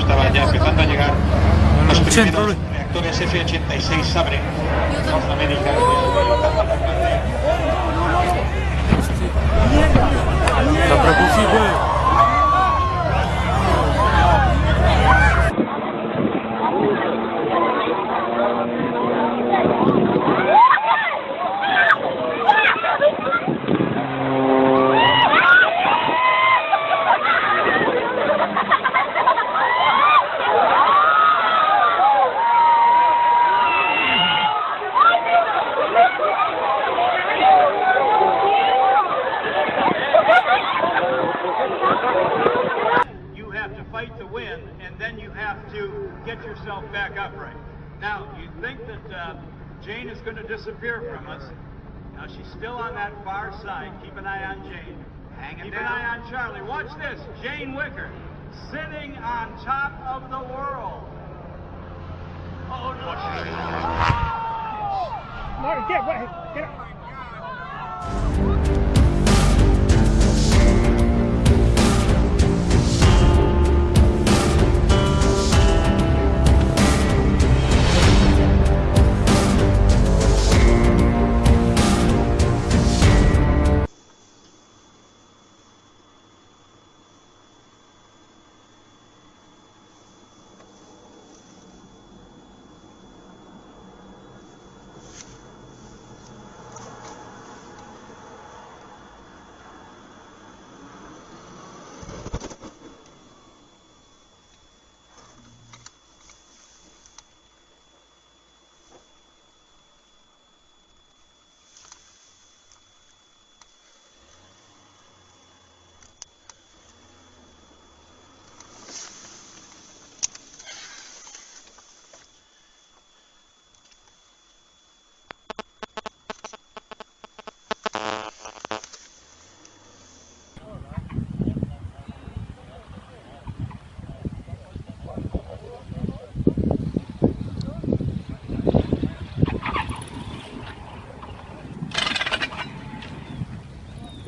estaba ya empezando a llegar los primeros reactores F-86 Sabre, North American, and then you have to get yourself back upright. Now, you think that uh, Jane is going to disappear from us. Now, she's still on that far side. Keep an eye on Jane. Hanging Keep down. an eye on Charlie. Watch this. Jane Wicker sitting on top of the world. Oh, no. Martin, get away. Get up.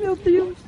Meu Deus.